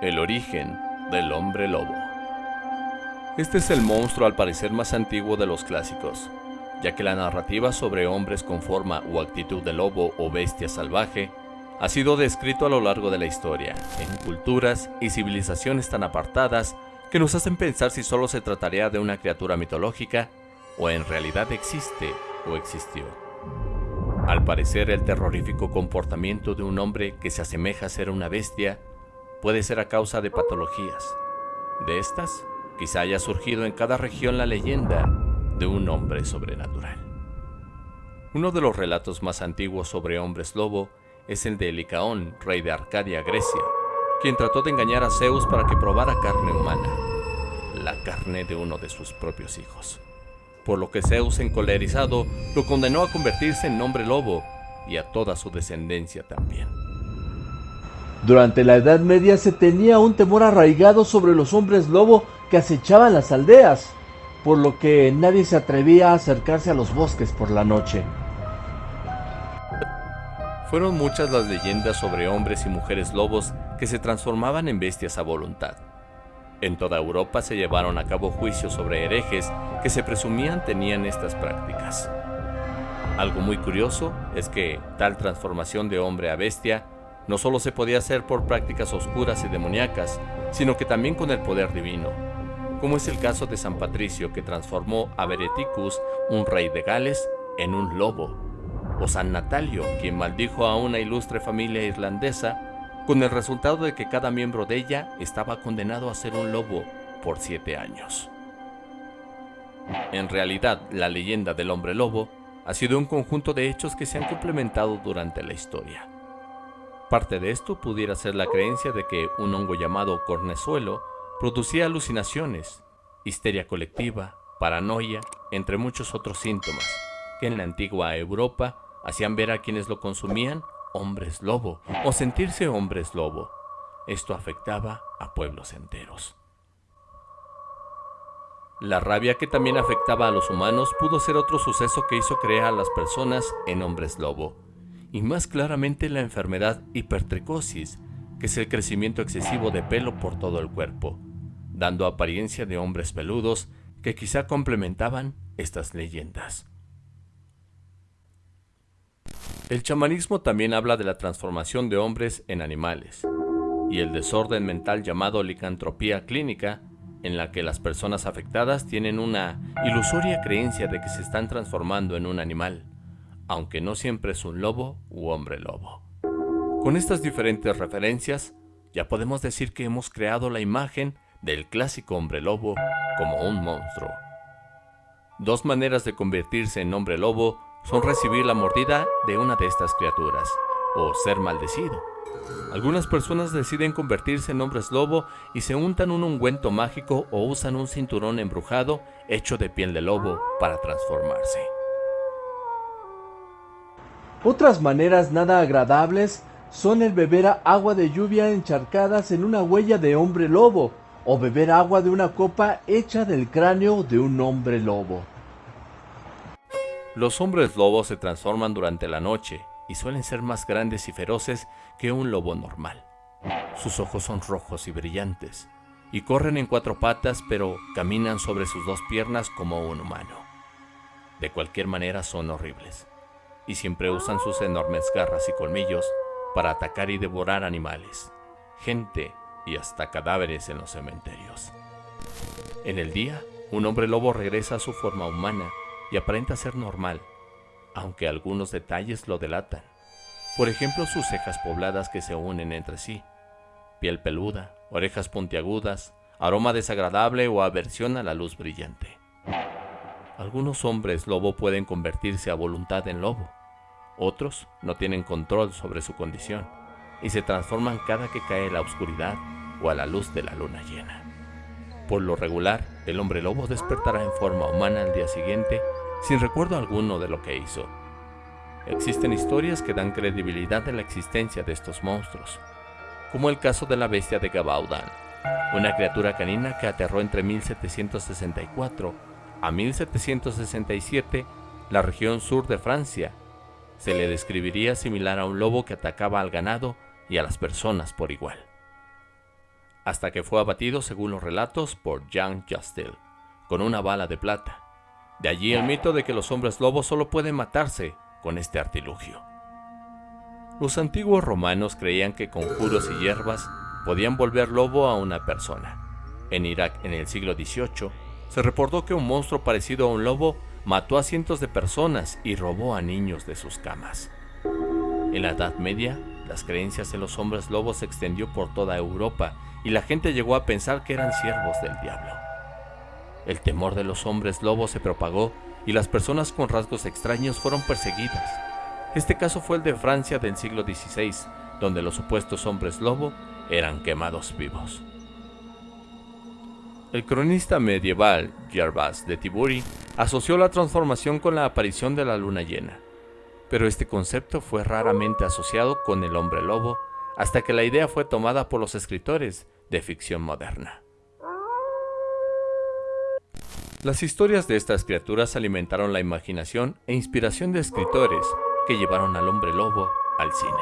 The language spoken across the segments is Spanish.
El origen del hombre lobo. Este es el monstruo al parecer más antiguo de los clásicos, ya que la narrativa sobre hombres con forma o actitud de lobo o bestia salvaje ha sido descrito a lo largo de la historia, en culturas y civilizaciones tan apartadas que nos hacen pensar si solo se trataría de una criatura mitológica o en realidad existe o existió. Al parecer, el terrorífico comportamiento de un hombre que se asemeja a ser una bestia puede ser a causa de patologías. De estas, quizá haya surgido en cada región la leyenda de un hombre sobrenatural. Uno de los relatos más antiguos sobre hombres lobo es el de Licaón, rey de Arcadia, Grecia, quien trató de engañar a Zeus para que probara carne humana, la carne de uno de sus propios hijos. Por lo que Zeus, encolerizado, lo condenó a convertirse en hombre lobo y a toda su descendencia también. Durante la Edad Media se tenía un temor arraigado sobre los hombres lobo que acechaban las aldeas, por lo que nadie se atrevía a acercarse a los bosques por la noche. Fueron muchas las leyendas sobre hombres y mujeres lobos que se transformaban en bestias a voluntad. En toda Europa se llevaron a cabo juicios sobre herejes que se presumían tenían estas prácticas. Algo muy curioso es que tal transformación de hombre a bestia no solo se podía hacer por prácticas oscuras y demoníacas, sino que también con el poder divino, como es el caso de San Patricio que transformó a Bereticus, un rey de Gales, en un lobo, o San Natalio, quien maldijo a una ilustre familia irlandesa, con el resultado de que cada miembro de ella estaba condenado a ser un lobo por siete años. En realidad, la leyenda del hombre lobo ha sido un conjunto de hechos que se han complementado durante la historia. Parte de esto pudiera ser la creencia de que un hongo llamado cornezuelo producía alucinaciones, histeria colectiva, paranoia, entre muchos otros síntomas, que en la antigua Europa hacían ver a quienes lo consumían hombres lobo o sentirse hombres lobo. Esto afectaba a pueblos enteros. La rabia que también afectaba a los humanos pudo ser otro suceso que hizo crear a las personas en hombres lobo y más claramente la enfermedad hipertricosis, que es el crecimiento excesivo de pelo por todo el cuerpo, dando apariencia de hombres peludos que quizá complementaban estas leyendas. El chamanismo también habla de la transformación de hombres en animales y el desorden mental llamado licantropía clínica, en la que las personas afectadas tienen una ilusoria creencia de que se están transformando en un animal aunque no siempre es un lobo u hombre lobo. Con estas diferentes referencias, ya podemos decir que hemos creado la imagen del clásico hombre lobo como un monstruo. Dos maneras de convertirse en hombre lobo son recibir la mordida de una de estas criaturas o ser maldecido. Algunas personas deciden convertirse en hombres lobo y se untan un ungüento mágico o usan un cinturón embrujado hecho de piel de lobo para transformarse. Otras maneras nada agradables son el beber agua de lluvia encharcadas en una huella de hombre lobo o beber agua de una copa hecha del cráneo de un hombre lobo. Los hombres lobos se transforman durante la noche y suelen ser más grandes y feroces que un lobo normal. Sus ojos son rojos y brillantes, y corren en cuatro patas pero caminan sobre sus dos piernas como un humano. De cualquier manera son horribles y siempre usan sus enormes garras y colmillos para atacar y devorar animales, gente y hasta cadáveres en los cementerios. En el día, un hombre lobo regresa a su forma humana y aparenta ser normal, aunque algunos detalles lo delatan. Por ejemplo, sus cejas pobladas que se unen entre sí, piel peluda, orejas puntiagudas, aroma desagradable o aversión a la luz brillante. Algunos hombres lobo pueden convertirse a voluntad en lobo, otros no tienen control sobre su condición y se transforman cada que cae la oscuridad o a la luz de la luna llena. Por lo regular, el hombre lobo despertará en forma humana al día siguiente sin recuerdo alguno de lo que hizo. Existen historias que dan credibilidad a la existencia de estos monstruos, como el caso de la bestia de Gabaudan, una criatura canina que aterró entre 1764 a 1767 la región sur de Francia se le describiría similar a un lobo que atacaba al ganado y a las personas por igual. hasta que fue abatido según los relatos por Jean Chastel, con una bala de plata. De allí el mito de que los hombres lobos solo pueden matarse con este artilugio. Los antiguos romanos creían que con conjuros y hierbas podían volver lobo a una persona. En Irak en el siglo XVIII se reportó que un monstruo parecido a un lobo mató a cientos de personas y robó a niños de sus camas. En la Edad Media, las creencias en los hombres lobos se extendió por toda Europa y la gente llegó a pensar que eran siervos del diablo. El temor de los hombres lobos se propagó y las personas con rasgos extraños fueron perseguidas. Este caso fue el de Francia del siglo XVI, donde los supuestos hombres lobo eran quemados vivos. El cronista medieval Gervas de Tiburi asoció la transformación con la aparición de la luna llena, pero este concepto fue raramente asociado con el hombre lobo hasta que la idea fue tomada por los escritores de ficción moderna. Las historias de estas criaturas alimentaron la imaginación e inspiración de escritores que llevaron al hombre lobo al cine.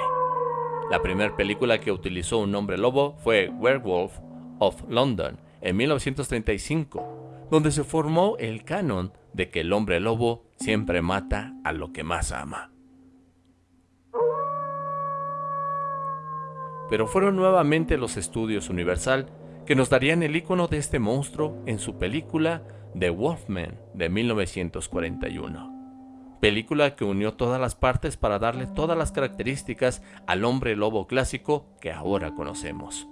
La primera película que utilizó un hombre lobo fue Werewolf of London en 1935, donde se formó el canon de que el hombre lobo siempre mata a lo que más ama. Pero fueron nuevamente los estudios Universal que nos darían el icono de este monstruo en su película The Wolfman de 1941. Película que unió todas las partes para darle todas las características al hombre lobo clásico que ahora conocemos.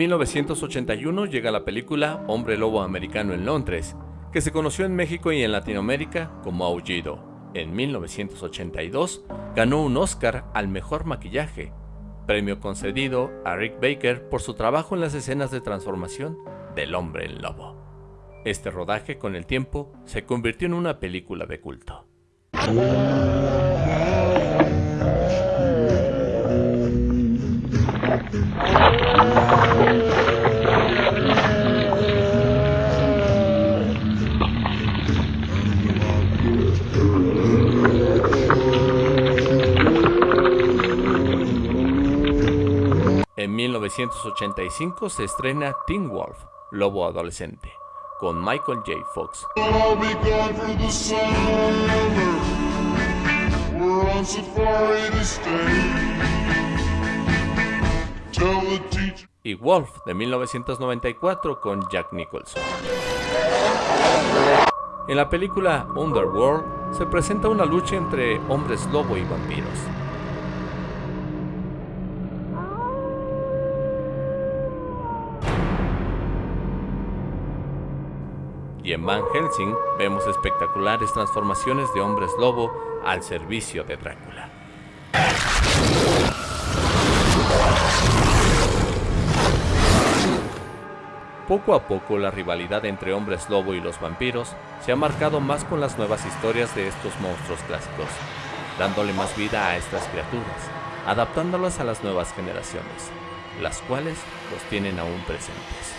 1981 llega la película Hombre Lobo Americano en Londres, que se conoció en México y en Latinoamérica como Aullido. En 1982 ganó un Oscar al mejor maquillaje, premio concedido a Rick Baker por su trabajo en las escenas de transformación del hombre en lobo. Este rodaje con el tiempo se convirtió en una película de culto. En 1985 se estrena Teen Wolf, Lobo Adolescente, con Michael J. Fox. Y Wolf de 1994 con Jack Nicholson. En la película Underworld se presenta una lucha entre hombres lobo y vampiros. y en Van Helsing vemos espectaculares transformaciones de hombres lobo al servicio de Drácula. Poco a poco la rivalidad entre hombres lobo y los vampiros se ha marcado más con las nuevas historias de estos monstruos clásicos, dándole más vida a estas criaturas, adaptándolas a las nuevas generaciones, las cuales los tienen aún presentes.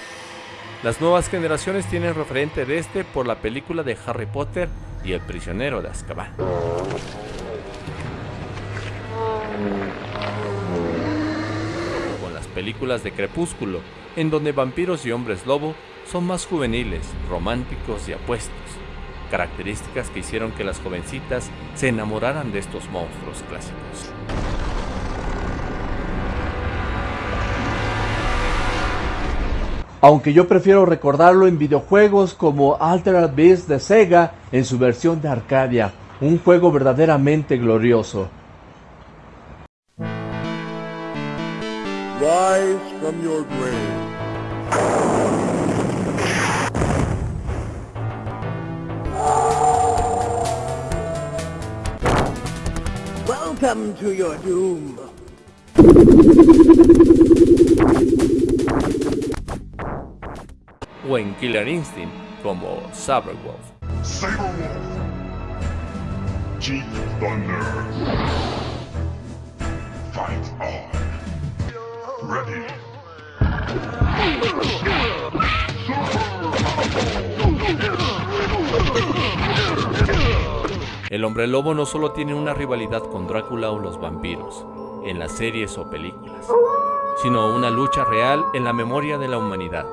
Las nuevas generaciones tienen referente de este por la película de Harry Potter y El prisionero de Azkaban. Con las películas de Crepúsculo, en donde vampiros y hombres lobo son más juveniles, románticos y apuestos, características que hicieron que las jovencitas se enamoraran de estos monstruos clásicos. aunque yo prefiero recordarlo en videojuegos como Altered Beast de Sega en su versión de Arcadia, un juego verdaderamente glorioso. Rise from your grave. Welcome to your doom. o en Killer Instinct como Saberwolf. Saberwolf. Chief Thunder. Fight on. El hombre lobo no solo tiene una rivalidad con Drácula o los vampiros, en las series o películas, sino una lucha real en la memoria de la humanidad.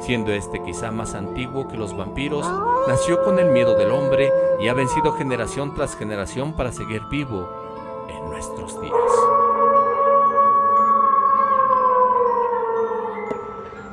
Siendo este quizá más antiguo que los vampiros, nació con el miedo del hombre y ha vencido generación tras generación para seguir vivo en nuestros días.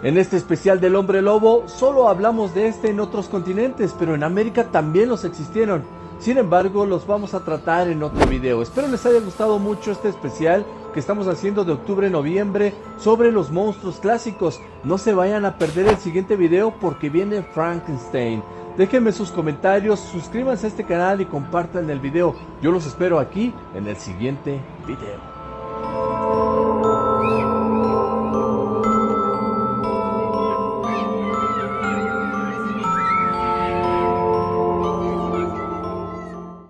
En este especial del hombre lobo solo hablamos de este en otros continentes, pero en América también los existieron. Sin embargo, los vamos a tratar en otro video. Espero les haya gustado mucho este especial que estamos haciendo de octubre-noviembre sobre los monstruos clásicos. No se vayan a perder el siguiente video porque viene Frankenstein. Déjenme sus comentarios, suscríbanse a este canal y compartan el video. Yo los espero aquí en el siguiente video.